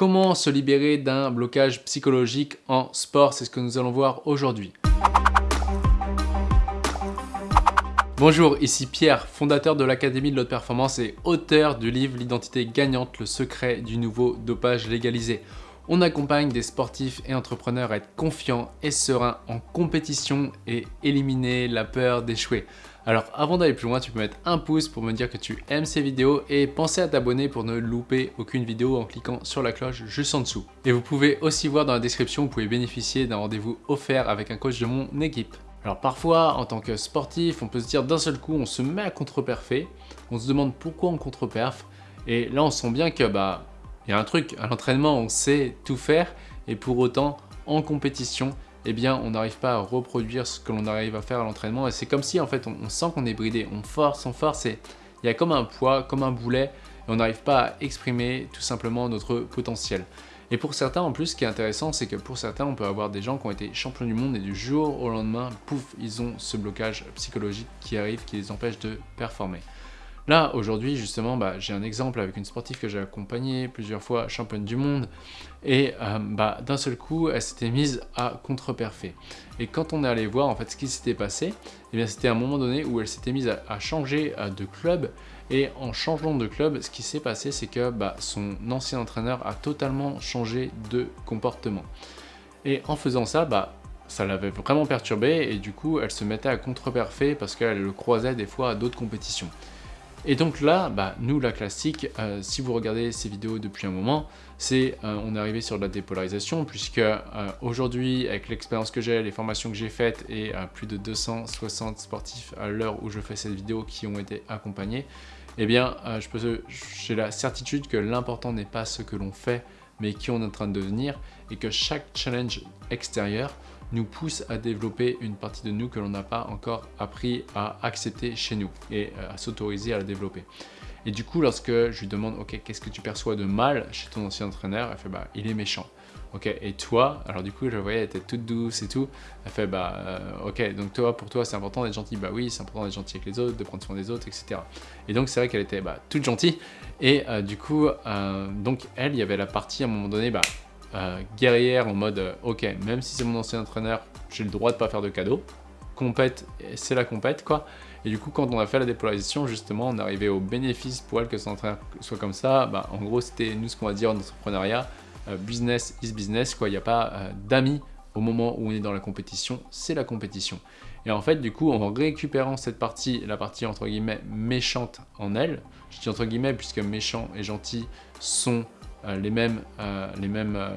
Comment se libérer d'un blocage psychologique en sport C'est ce que nous allons voir aujourd'hui. Bonjour, ici Pierre, fondateur de l'Académie de l'Haute Performance et auteur du livre L'identité gagnante, le secret du nouveau dopage légalisé. On accompagne des sportifs et entrepreneurs à être confiants et sereins en compétition et éliminer la peur d'échouer. Alors avant d'aller plus loin, tu peux mettre un pouce pour me dire que tu aimes ces vidéos et penser à t'abonner pour ne louper aucune vidéo en cliquant sur la cloche juste en dessous. Et vous pouvez aussi voir dans la description, vous pouvez bénéficier d'un rendez-vous offert avec un coach de mon équipe. Alors parfois, en tant que sportif, on peut se dire d'un seul coup, on se met à contre-perfer, on se demande pourquoi on contre-perf, et là on sent bien que bah il y a un truc, à l'entraînement on sait tout faire et pour autant en compétition eh bien on n'arrive pas à reproduire ce que l'on arrive à faire à l'entraînement et c'est comme si en fait on, sent qu'on est bridé, on force, on force et il y a comme un poids, comme un boulet et on n'arrive pas à exprimer tout simplement notre potentiel. Et pour certains en plus ce qui est intéressant c'est que pour certains on peut avoir des gens qui ont été champions du monde et du jour au lendemain, pouf, ils ont ce blocage psychologique qui arrive, qui les empêche de performer. Là, aujourd'hui, justement, bah, j'ai un exemple avec une sportive que j'ai accompagnée plusieurs fois, championne du monde, et euh, bah, d'un seul coup, elle s'était mise à contre-perfer. Et quand on est allé voir en fait ce qui s'était passé, eh c'était un moment donné où elle s'était mise à, changer euh, de club, et en changeant de club, ce qui s'est passé, c'est que bah, son ancien entraîneur a totalement changé de comportement. Et en faisant ça, ça l'avait vraiment perturbée et du coup elle se mettait à contre-perfer parce qu'elle le croisait des fois à d'autres compétitions. Et donc là, bah, nous, la classique, euh, si vous regardez ces vidéos depuis un moment, c'est euh, on est arrivé sur la dépolarisation puisque euh, aujourd'hui, avec l'expérience que j'ai, les formations que j'ai faites et plus de 260 sportifs à l'heure où je fais cette vidéo qui ont été accompagnés, eh bien, j'ai la certitude que l'important n'est pas ce que l'on fait, mais qui on est en train de devenir et que chaque challenge extérieur nous pousse à développer une partie de nous que l'on n'a pas encore appris à accepter chez nous et euh, à s'autoriser à la développer. Et du coup, lorsque je lui demande, ok, qu'est-ce que tu perçois de mal chez ton ancien entraîneur Elle fait, bah, il est méchant. Ok, et toi Alors du coup, je voyais, elle était toute douce et tout. Elle fait, bah, euh, ok, donc toi, pour toi, c'est important d'être gentil. Bah oui, c'est important d'être gentil avec les autres, de prendre soin des autres, etc. Et donc, c'est vrai qu'elle était bah, toute gentille. Et euh, du coup, donc elle, il y avait la partie à un moment donné, bah, euh, guerrière en mode euh, ok même si c'est mon ancien entraîneur j'ai le droit de pas faire de cadeaux. Compète c'est la compète quoi. Et du coup quand on a fait la dépolarisation justement on arrivait au bénéfice pour elle que son entraîneur soit comme ça. Bah, en gros c'était nous ce qu'on va dire en entrepreneuriat euh, business is business quoi. Il n'y a pas d'amis au moment où on est dans la compétition c'est la compétition. Et en fait du coup en récupérant cette partie la partie entre guillemets méchante en elle je dis entre guillemets puisque méchant et gentil sont les mêmes, euh, les mêmes euh,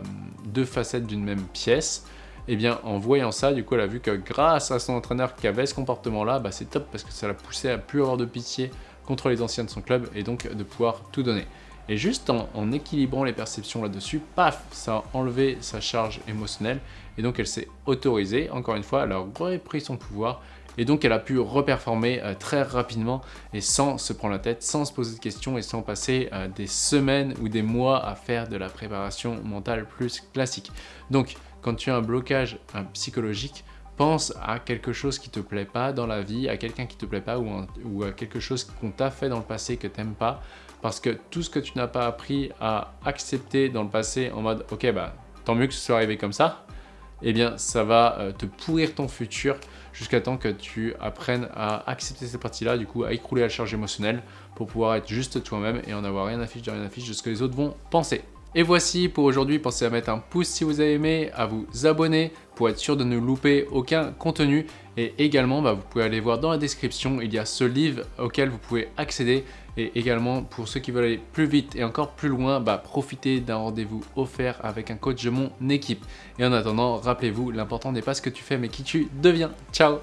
deux facettes d'une même pièce, et eh bien en voyant ça, du coup elle a vu que grâce à son entraîneur qui avait ce comportement-là, bah, c'est top parce que ça l'a poussé à plus avoir de pitié contre les anciens de son club et donc de pouvoir tout donner. Et juste en, équilibrant les perceptions là-dessus, paf, ça a enlevé sa charge émotionnelle et donc elle s'est autorisée, encore une fois, elle a repris son pouvoir et donc elle a pu reperformer euh, très rapidement et sans se prendre la tête, sans se poser de questions et sans passer euh, des semaines ou des mois à faire de la préparation mentale plus classique. Donc quand tu as un blocage psychologique, pense à quelque chose qui te plaît pas dans la vie, à quelqu'un qui te plaît pas ou, à quelque chose qu'on t'a fait dans le passé que tu n'aimes pas parce que tout ce que tu n'as pas appris à accepter dans le passé en mode ok bah tant mieux que ce soit arrivé comme ça, eh bien ça va euh, te pourrir ton futur jusqu'à temps que tu apprennes à accepter cette partie-là, du coup à écrouler la charge émotionnelle pour pouvoir être juste toi-même et en avoir rien à fiche de rien à fiche de ce que les autres vont penser. Et voici pour aujourd'hui, pensez à mettre un pouce si vous avez aimé, à vous abonner pour être sûr de ne louper aucun contenu. Et également, bah, vous pouvez aller voir dans la description, il y a ce livre auquel vous pouvez accéder. Et également, pour ceux qui veulent aller plus vite et encore plus loin, bah, profitez d'un rendez-vous offert avec un coach de mon équipe. Et en attendant, rappelez-vous, l'important n'est pas ce que tu fais, mais qui tu deviens. Ciao